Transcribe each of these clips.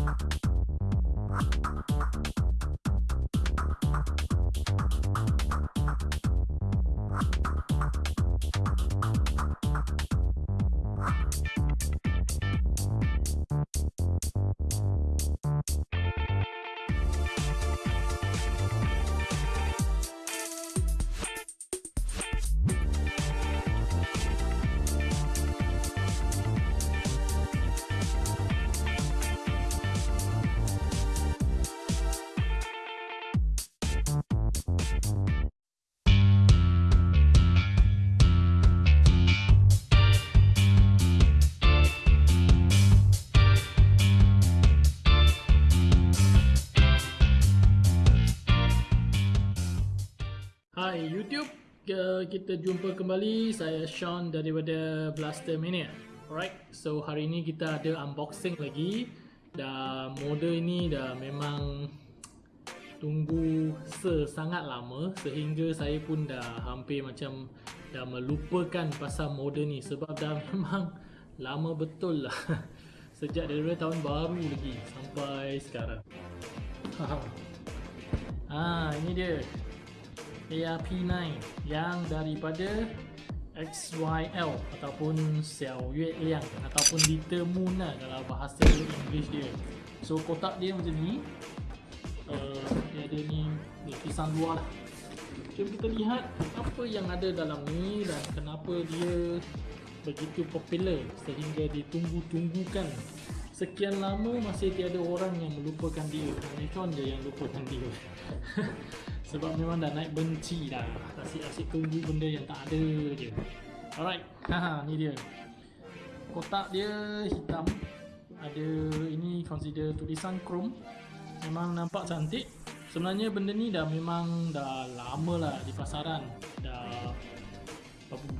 you kita jumpa kembali. Saya Sean daripada Blaster Mania. Alright, so hari ini kita ada unboxing lagi. Dan model ini dah memang tunggu sesangat lama sehingga saya pun dah hampir macam dah melupakan pasal model ni sebab dah memang lama betul lah sejak dari tahun baru lagi sampai sekarang. Ha, ini dia ARP9 yang daripada XYL ataupun Xiao Yue Liang ataupun Little lah kalau bahasa English dia. So kotak dia macam ni. Uh, dia ada ni lapisan luar. Lah jom kita lihat apa yang ada dalam ni dan kenapa dia begitu popular sehingga ditunggu-tunggukan sekian lama masih tiada orang yang melupakan dia. Nikon je yang lupakan dia. Sebab memang dah naik benci dah. Asyik-asyik tunggu benda yang tak ada je. Alright. Haha ni dia. Kotak dia hitam. Ada ini consider tulisan chrome. Memang nampak cantik. Sebenarnya benda ni dah memang dah lama lah di pasaran. Dah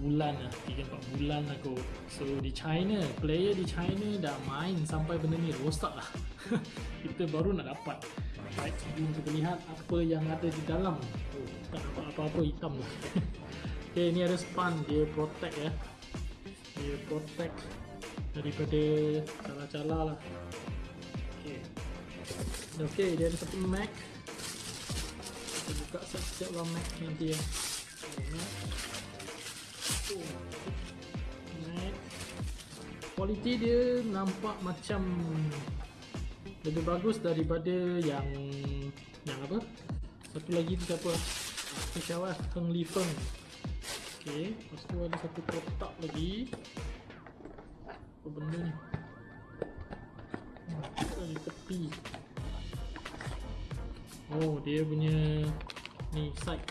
bulan lah 3-4 bulan lah kot. So di China player di China dah main sampai benda ni rosak lah. Kita baru nak dapat. Baik, jom kita lihat apa yang ada di dalam. Oh, tak nampak apa-apa hitam tu Okay, ni ada span, dia protect ya Dia protect daripada cala-cala lah. Okay. Okay, dia ada satu Mac. Kita buka siap-siap lah Mac nanti ya oh, Quality dia nampak macam lebih bagus daripada yang yang apa? Satu lagi tu siapa? Peshawar Heng Li Feng. Ok lepas tu ada satu kotak lagi. Apa benda ni? Di tepi. Oh dia punya ni side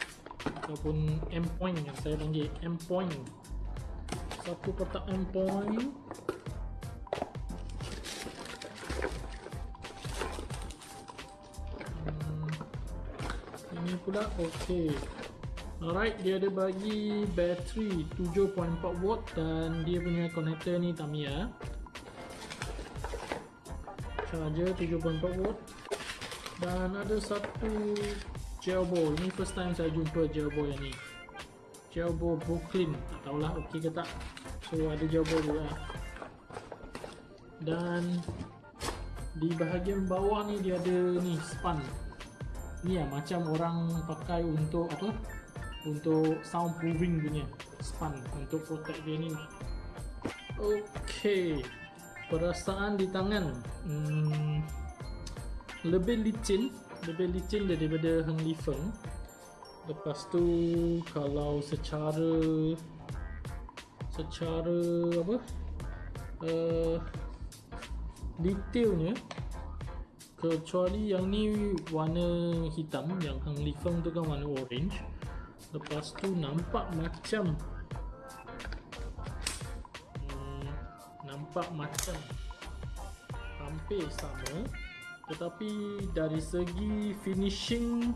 ataupun M point yang saya panggil M point. Satu kotak M pula? Okey. Alright dia ada bagi bateri 7.4 watt dan dia punya connector ni Tamiya charger 7.4 watt. Dan ada satu gel ball. Ni first time saya jumpa gel ball yang ni. Gel ball Brooklyn. Tak tahulah okey ke tak? So ada gel ball juga. Dan di bahagian bawah ni dia ada ni span ni lah macam orang pakai untuk apa? Untuk soundproofing punya span untuk protect dia ni ok perasaan di tangan. Hmm, lebih licin lebih licin daripada Heng Li Feng. Lepas tu kalau secara secara apa? Uh, detailnya kecuali yang ni warna hitam yang Hang Li Feng tu kan warna orange. Lepas tu nampak macam hmm, nampak macam hampir sama. Tetapi dari segi finishing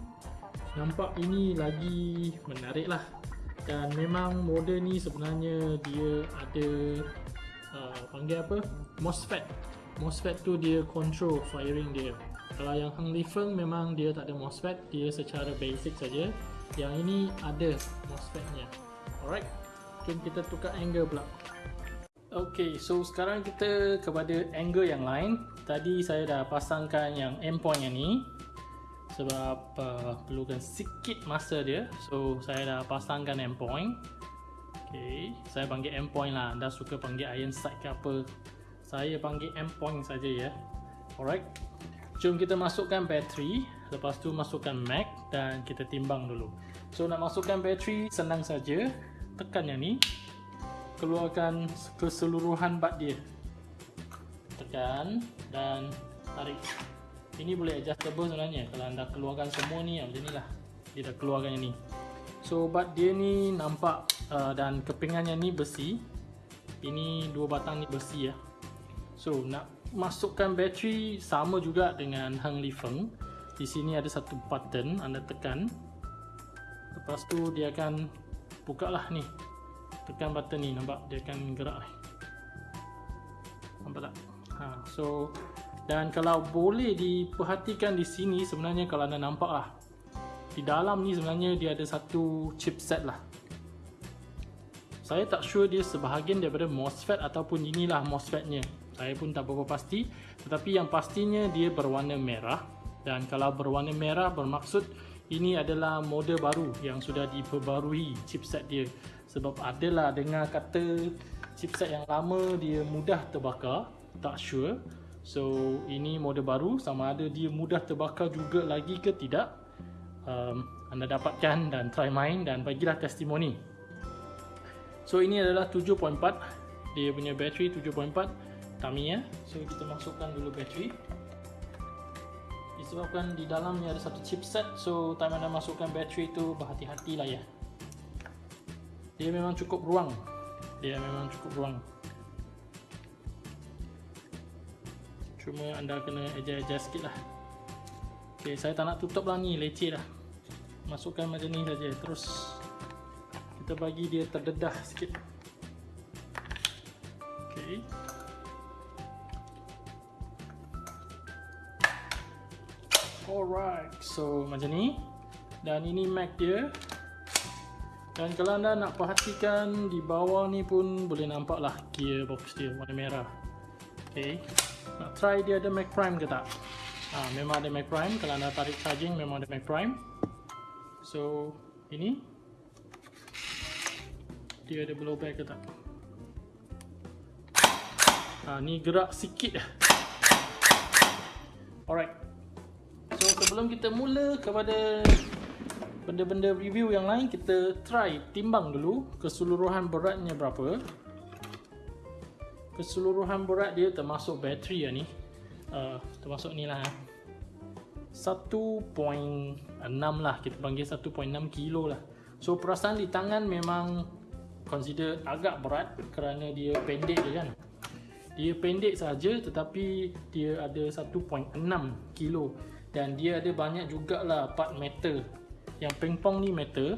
nampak ini lagi menarik lah. Dan memang model ni sebenarnya dia ada uh, panggil apa? MOSFET MOSFET tu dia control firing dia. Kalau yang Hang Li Feng memang dia tak ada MOSFET dia secara basic saja. Yang ini ada MOSFET nya alright jom kita tukar angle pula. Ok so sekarang kita kepada angle yang lain. Tadi saya dah pasangkan yang endpoint yang ni sebab uh, perlukan sikit masa dia. So saya dah pasangkan endpoint. Ok saya panggil endpoint lah. Anda suka panggil iron sight ke apa saya panggil endpoint saja ya. Alright. Jom kita masukkan bateri. Lepas tu masukkan mag dan kita timbang dulu. So nak masukkan bateri senang saja. Tekan yang ni. Keluarkan keseluruhan bat dia. Tekan dan tarik. Ini boleh adjustable sebenarnya. Kalau anda keluarkan semua ni macam ni lah. Dia dah keluarkan yang ni. So bat dia ni nampak uh, dan kepingannya ni besi. Ini dua batang ni besi ya so nak masukkan bateri sama juga dengan Heng Li Feng. Di sini ada satu button anda tekan. Lepas tu dia akan buka lah ni. Tekan button ni nampak? Dia akan gerak ni. Nampak tak? Ha, so dan kalau boleh diperhatikan di sini sebenarnya kalau anda nampak lah di dalam ni sebenarnya dia ada satu chipset lah. Saya tak sure dia sebahagian daripada MOSFET ataupun inilah MOSFET-nya saya pun tak berapa pasti tetapi yang pastinya dia berwarna merah. Dan kalau berwarna merah bermaksud ini adalah model baru yang sudah diperbarui chipset dia. Sebab adalah dengar kata chipset yang lama dia mudah terbakar tak sure. So ini model baru sama ada dia mudah terbakar juga lagi ke tidak? Um, Anda dapatkan dan try main dan bagilah testimoni. So ini adalah 7.4 Dia punya bateri 7.4 Tamiya So kita masukkan dulu bateri. Disebabkan di dalamnya ada satu chipset So time anda masukkan bateri tu berhati-hati lah ya. Dia memang cukup ruang. Dia memang cukup ruang. Cuma anda kena adjust-adjust sikit lah Ok, saya tak nak tutup lah ni, leceh lah Masukkan macam ni saja. Terus. Kita bagi dia terdedah sikit Alright, so macam ni. Dan ini Mac dia. Dan kalau anda nak perhatikan di bawah ni pun boleh nampak lah gearbox dia warna merah. Okay. Nak try dia ada Mac Prime ke tak? Ha, memang ada Mac Prime. Kalau anda tarik charging memang ada Mac Prime. So ini. Dia ada blowback ke tak? Ha, ni gerak sikit. Alright sebelum kita mula kepada benda-benda review yang lain kita try timbang dulu keseluruhan beratnya berapa. Keseluruhan berat dia termasuk bateri ya ni. Uh, termasuk ni lah 1.6 lah kita panggil 1.6 kilo lah. So perasaan di tangan memang consider agak berat kerana dia pendek je kan. Dia pendek saja tetapi dia ada 1.6 kilo dan dia ada banyak jugalah part metal yang pingpong ni metal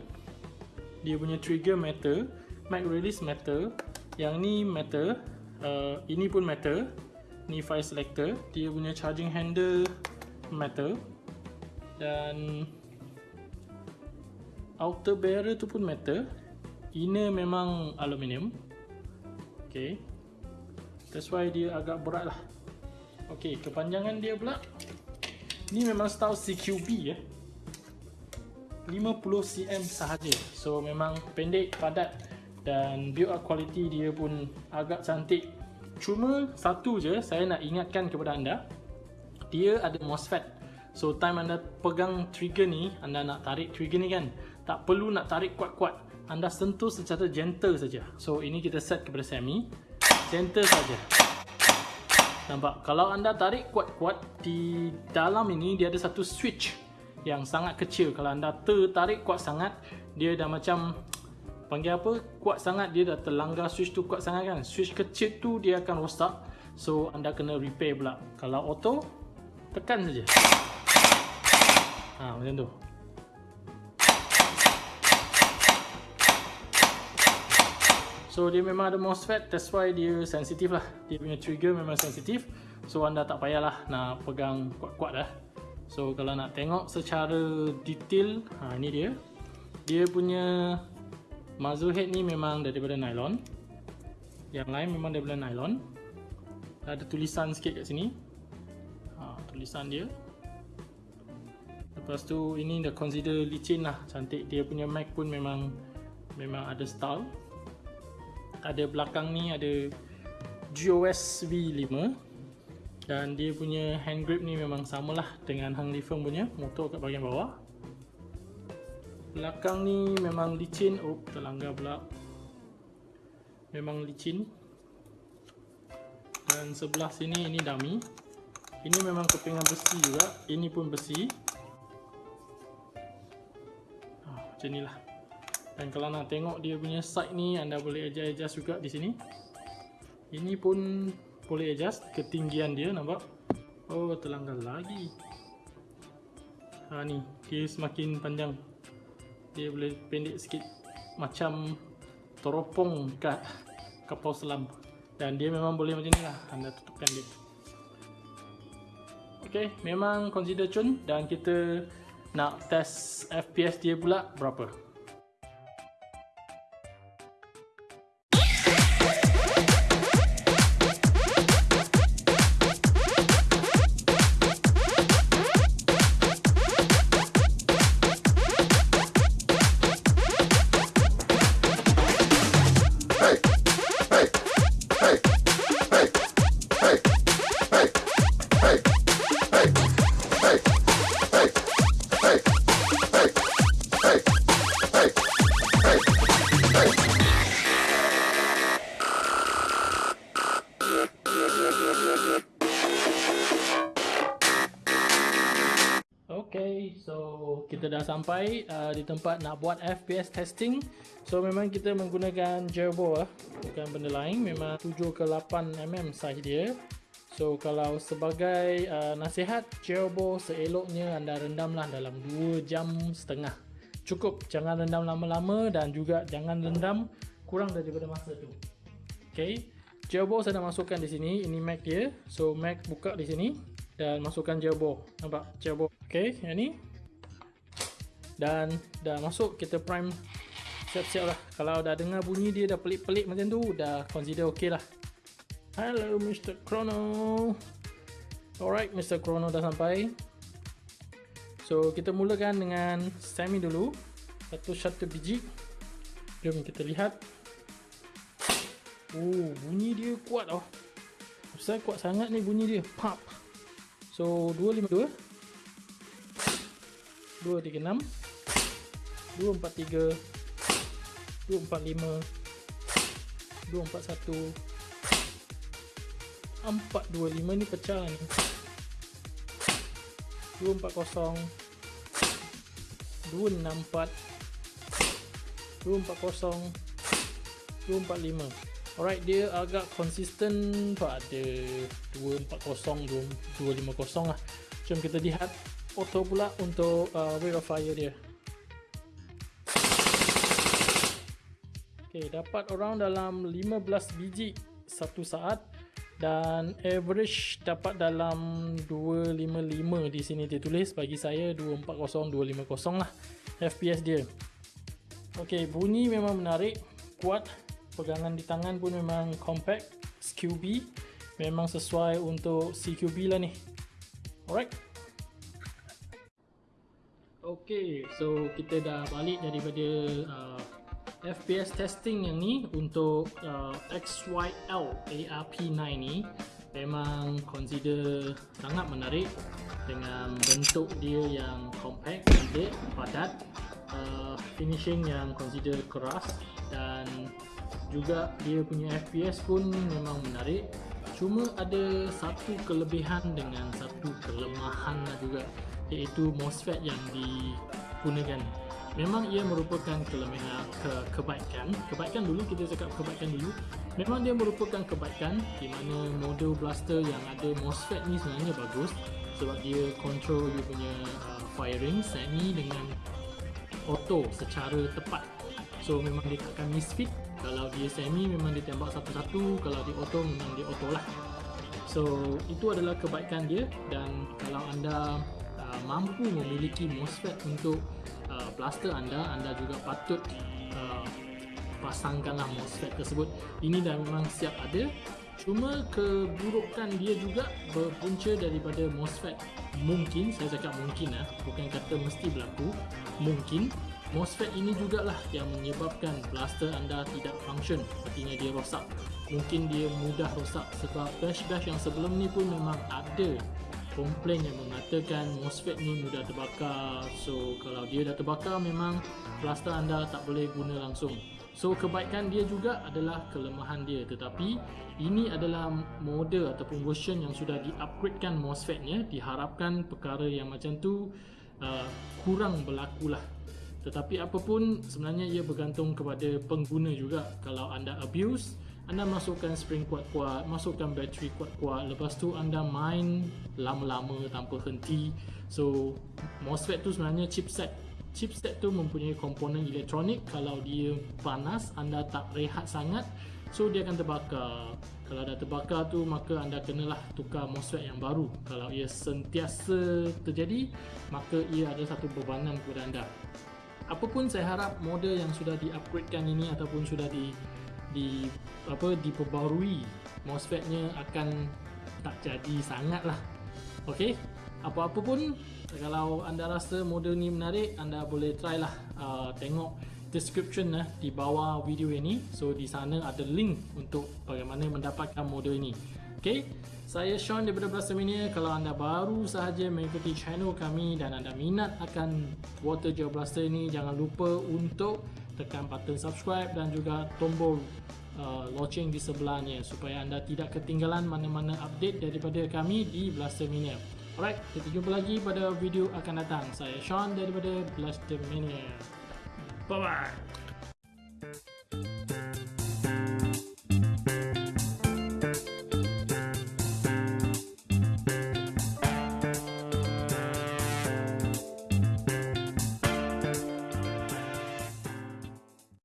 dia punya trigger metal mag release metal yang ni metal uh, ini pun metal ni file selector dia punya charging handle metal dan outer barrier tu pun metal inner memang aluminium. Ok that's why dia agak berat lah. Ok kepanjangan dia pula ni memang style CQB ya 50cm sahaja. So memang pendek padat dan build up quality dia pun agak cantik. Cuma satu je saya nak ingatkan kepada anda dia ada MOSFET. So time anda pegang trigger ni anda nak tarik trigger ni kan tak perlu nak tarik kuat-kuat. Anda sentuh secara gentle saja. So ini kita set kepada semi gentle saja nampak? Kalau anda tarik kuat-kuat di dalam ini dia ada satu switch yang sangat kecil. Kalau anda tertarik kuat sangat dia dah macam panggil apa? Kuat sangat dia dah terlanggar switch tu kuat sangat kan? Switch kecil tu dia akan rosak. So anda kena repair pula. Kalau auto tekan saja. Ha macam tu so dia memang ada MOSFET that's why dia sensitif lah. Dia punya trigger memang sensitif so anda tak payahlah nak pegang kuat-kuat dah so kalau nak tengok secara detail ha ni dia. Dia punya Muzzle head ni memang daripada nylon. Yang lain memang daripada nylon. Ada tulisan sikit kat sini. Ha, tulisan dia. Lepas tu ini dah consider licin lah. Cantik. Dia punya Mac pun memang memang ada style ada belakang ni ada GOS V5 dan dia punya hand grip ni memang samalah dengan Hang Li Feng punya. Motor kat bahagian bawah. Belakang ni memang licin. Oh terlanggar pula. Memang licin. Dan sebelah sini ini dummy. Ini memang kepingan besi juga. Ini pun besi. Oh, macam ni lah dan kalau nak tengok dia punya side ni anda boleh adjust-adjust juga di sini. Ini pun boleh adjust ketinggian dia nampak? Oh terlanggar lagi. Ha ni dia semakin panjang. Dia boleh pendek sikit macam teropong kat kapal selam. Dan dia memang boleh macam ni lah anda tutupkan dia. Ok memang consider cun. Dan kita nak test FPS dia pula berapa Okay, so kita dah sampai uh, di tempat nak buat FPS testing. So memang kita menggunakan gerbo uh, bukan benda lain. Memang 7 ke 8 mm size dia. So kalau sebagai uh, nasihat gerbo seeloknya anda rendamlah dalam 2 jam setengah. Cukup, jangan rendam lama-lama dan juga jangan rendam kurang daripada masa tu. Okay, gerbo saya dah masukkan di sini. Ini Mac dia. So Mac buka di sini dan masukkan gerbo nampak? Gerbo ok yang ni. Dan dah masuk kita prime siap-siap lah. Kalau dah dengar bunyi dia dah pelik-pelik macam tu dah consider ok lah. Hello Mr. Chrono. Alright Mr. Chrono dah sampai. So kita mulakan dengan semi dulu. Satu-satu biji. Jom kita lihat. Oh bunyi dia kuat oh Besar kuat sangat ni bunyi dia. Pop So 252 236 243 245 241 425 ni pecah ni. 240 264 240 245 Alright, dia agak konsisten pada 240 250 lah. Jom kita lihat auto pula untuk uh, rate of fire dia. Okay, dapat around dalam 15 biji satu saat dan average dapat dalam 255 di sini dia tulis bagi saya 240 250 lah FPS dia. Okay, bunyi memang menarik, kuat pegangan di tangan pun memang compact SQB memang sesuai untuk CQB lah ni. Alright. Ok so kita dah balik daripada uh, FPS testing yang ni untuk uh, XYL ARP9 ni. Memang consider sangat menarik dengan bentuk dia yang compact, pendek, padat uh, finishing yang consider keras dan juga dia punya FPS pun memang menarik. Cuma ada satu kelebihan dengan satu kelemahan lah juga iaitu MOSFET yang digunakan. Memang ia merupakan kelebihan ke kebaikan. Kebaikan dulu kita cakap kebaikan dulu. Memang dia merupakan kebaikan di mana model blaster yang ada MOSFET ni sebenarnya bagus sebab dia control dia punya uh, firing semi dengan auto secara tepat so memang dia takkan misfit. Kalau dia semi memang dia tembak satu-satu. Kalau dia auto memang dia auto lah. So itu adalah kebaikan dia. Dan kalau anda uh, mampu memiliki MOSFET untuk uh, blaster anda anda juga patut uh, pasangkanlah MOSFET tersebut. Ini dah memang siap ada. Cuma keburukan dia juga berpunca daripada MOSFET. Mungkin, saya cakap mungkin lah, bukan kata mesti berlaku. Mungkin MOSFET ini jugalah yang menyebabkan blaster anda tidak function, artinya dia rosak. Mungkin dia mudah rosak sebab bash-bash yang sebelum ni pun memang ada komplain yang mengatakan MOSFET ni mudah terbakar. So kalau dia dah terbakar memang blaster anda tak boleh guna langsung. So kebaikan dia juga adalah kelemahan dia tetapi ini adalah model ataupun version yang sudah di-upgradekan MOSFET-nya diharapkan perkara yang macam tu uh, kurang berlaku lah tetapi apapun sebenarnya ia bergantung kepada pengguna juga. Kalau anda abuse anda masukkan spring kuat-kuat masukkan bateri kuat-kuat lepas tu anda main lama-lama tanpa henti. So MOSFET tu sebenarnya chipset. Chipset tu mempunyai komponen elektronik. Kalau dia panas anda tak rehat sangat so dia akan terbakar. Kalau dah terbakar tu maka anda kenalah tukar MOSFET yang baru. Kalau ia sentiasa terjadi maka ia ada satu bebanan kepada anda apapun saya harap model yang sudah di-upgradekan ini ataupun sudah di di apa diperbarui MOSFET-nya akan tak jadi sangat lah. Ok apa-apa pun kalau anda rasa model ni menarik anda boleh try lah. Uh, tengok description lah di bawah video ini. So di sana ada link untuk bagaimana mendapatkan model ini ok saya Sean daripada Blaster Mania kalau anda baru sahaja mengikuti channel kami dan anda minat akan water gel blaster ini jangan lupa untuk tekan button subscribe dan juga tombol uh, loceng di sebelahnya supaya anda tidak ketinggalan mana-mana update daripada kami di Blaster Mania Alright, kita jumpa lagi pada video akan datang. Saya Sean daripada Blaster Mania. Bye-bye.